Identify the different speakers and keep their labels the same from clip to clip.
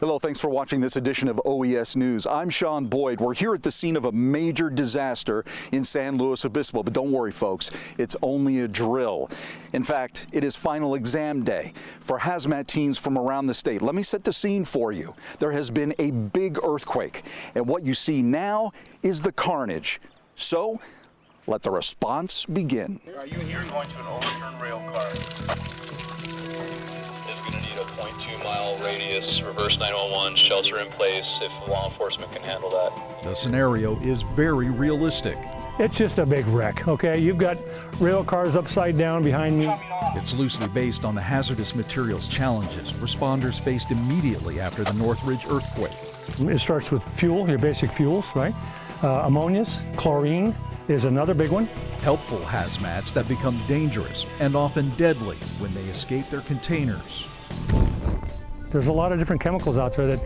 Speaker 1: Hello, thanks for watching this edition of OES News. I'm Sean Boyd. We're here at the scene of a major disaster in San Luis Obispo, but don't worry, folks, it's only a drill. In fact, it is final exam day for hazmat teams from around the state. Let me set the scene for you. There has been a big earthquake, and what you see now is the carnage. So, let the response begin.
Speaker 2: Are you here going to an overturned rail car? Radius, reverse 911, shelter in place if law enforcement can handle that.
Speaker 3: The scenario is very realistic.
Speaker 4: It's just a big wreck, okay? You've got rail cars upside down behind me.
Speaker 3: It's loosely based on the hazardous materials challenges responders faced immediately after the Northridge earthquake.
Speaker 4: It starts with fuel, your basic fuels, right? Uh, ammonias, chlorine is another big one.
Speaker 3: Helpful hazmats that become dangerous and often deadly when they escape their containers.
Speaker 4: There's a lot of different chemicals out there that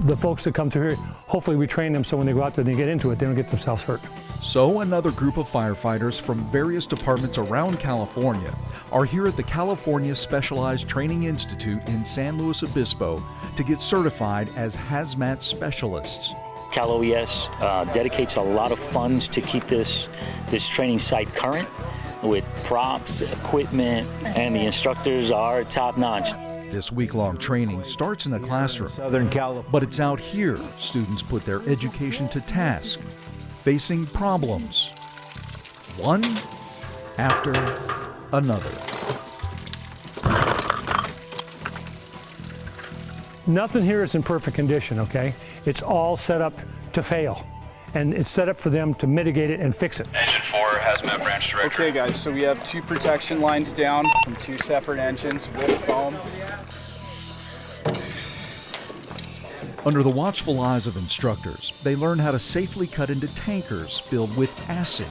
Speaker 4: the folks that come through here, hopefully we train them so when they go out there and they get into it, they don't get themselves hurt.
Speaker 3: So another group of firefighters from various departments around California are here at the California Specialized Training Institute in San Luis Obispo to get certified as hazmat specialists.
Speaker 5: Cal OES uh, dedicates a lot of funds to keep this, this training site current with props, equipment, and the instructors are top notch.
Speaker 3: This week-long training starts in the classroom,
Speaker 6: Southern California.
Speaker 3: but it's out here students put their education to task, facing problems, one after another.
Speaker 4: Nothing here is in perfect condition, okay? It's all set up to fail. And it's set up for them to mitigate it and fix it.
Speaker 2: Engine 4, hazmat branch director.
Speaker 7: Okay guys, so we have two protection lines down from two separate engines with foam.
Speaker 3: Under the watchful eyes of instructors, they learn how to safely cut into tankers filled with acid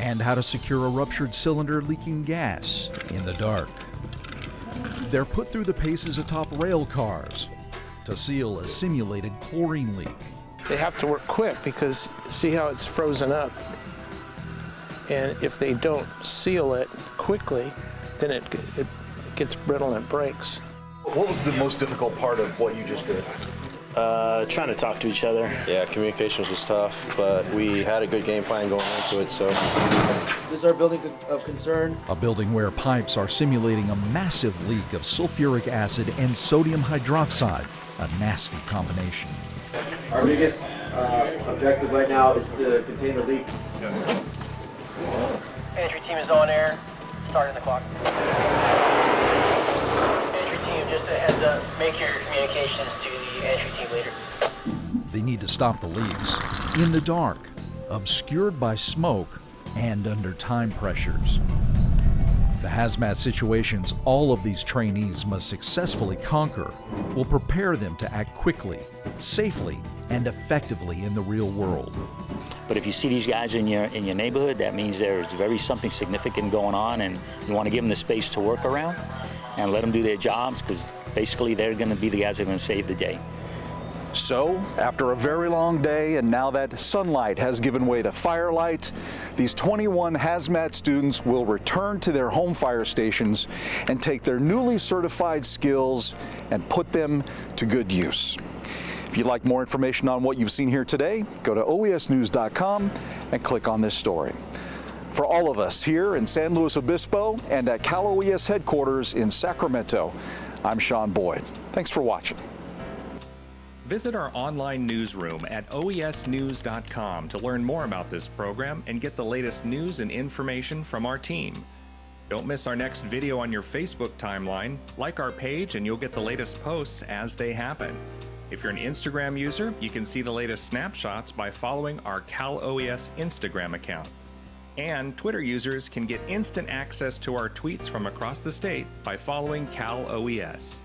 Speaker 3: and how to secure a ruptured cylinder leaking gas in the dark. They're put through the paces atop rail cars to seal a simulated chlorine leak.
Speaker 8: They have to work quick because see how it's frozen up. And if they don't seal it quickly, then it, it gets brittle and it breaks.
Speaker 1: What was the most difficult part of what you just did?
Speaker 5: Uh, trying to talk to each other.
Speaker 9: Yeah, communications was tough, but we had a good game plan going into it, so.
Speaker 10: This is our building of concern.
Speaker 3: A building where pipes are simulating a massive leak of sulfuric acid and sodium hydroxide, a nasty combination.
Speaker 10: Our biggest uh, objective right now is to contain the leak.
Speaker 11: Entry team is on air. Starting the clock. Entry team, just a heads up, make your communications to the entry team leader.
Speaker 3: They need to stop the leaks in the dark, obscured by smoke, and under time pressures. The hazmat situations all of these trainees must successfully conquer will prepare them to act quickly, safely, and effectively in the real world.
Speaker 5: But if you see these guys in your in your neighborhood, that means there's very something significant going on, and you want to give them the space to work around and let them do their jobs because basically they're going to be the guys that are going to save the day.
Speaker 1: So, after a very long day and now that sunlight has given way to firelight, these 21 hazmat students will return to their home fire stations and take their newly certified skills and put them to good use. If you'd like more information on what you've seen here today, go to oesnews.com and click on this story. For all of us here in San Luis Obispo and at Cal OES headquarters in Sacramento, I'm Sean Boyd. Thanks for watching.
Speaker 12: Visit our online newsroom at oesnews.com to learn more about this program and get the latest news and information from our team. Don't miss our next video on your Facebook timeline. Like our page and you'll get the latest posts as they happen. If you're an Instagram user, you can see the latest snapshots by following our Cal OES Instagram account. And Twitter users can get instant access to our tweets from across the state by following Cal OES.